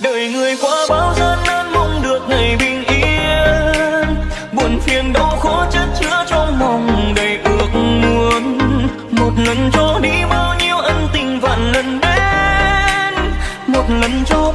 đời người qua bao gian nan mong được ngày bình yên. Buồn phiền đau khổ chất chứa trong lòng đầy ước muốn. Một lần cho đi bao nhiêu ân tình vạn lần đến. Một lần cho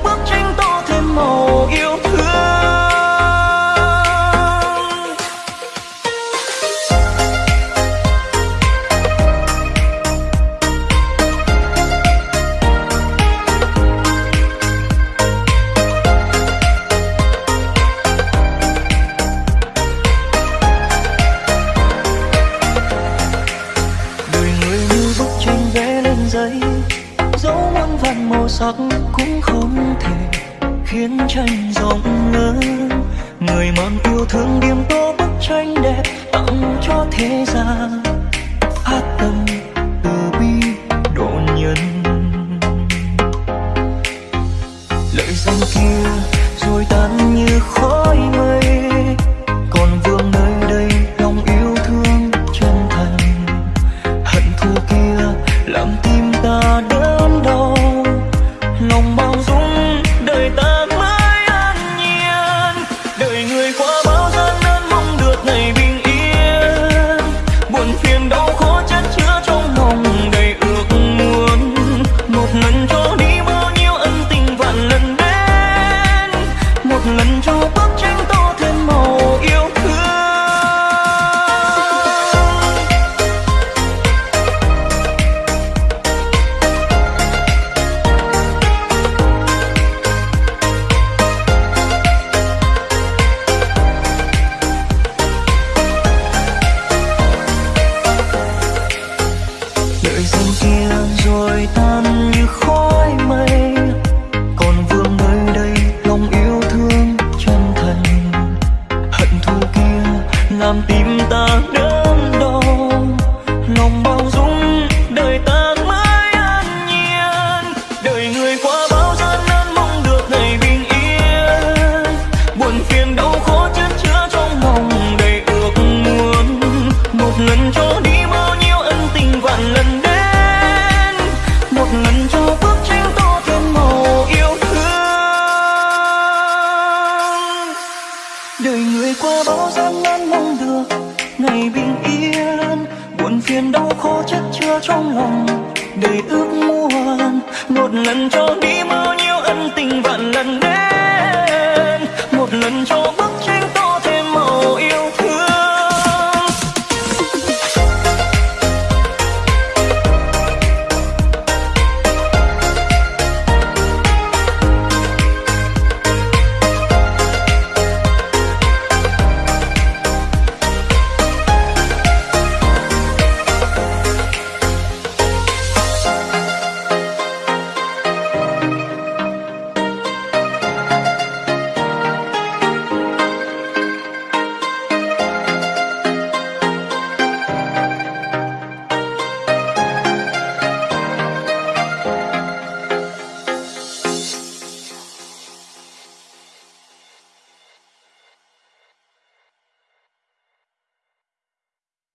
vẽ dẫu muôn vàn màu sắc cũng không thể khiến tranh rộng lớn. Người mang yêu thương điểm tô bức tranh đẹp tặng cho thế gian. Hát tâm từ bi độ nhân. Lời danh kia rồi tan như khói mây. Đời ta. Đợi kia rồi tan như khói mây. Còn vương nơi đây, lòng yêu thương chân thành. Hận thù kia làm tim ta đớn đau. Lòng bao dung, đời ta mãi an nhiên. Đời người qua bao gian nan mong được ngày bình yên. Buồn phiền đau khổ chất chứa trong lòng đầy ước muốn. Một lần cho đi bình yên. Buồn phiền đau khổ chất chứa trong lòng đời ước muốn một lần cho đi bao nhiêu ân tình, vạn lần đến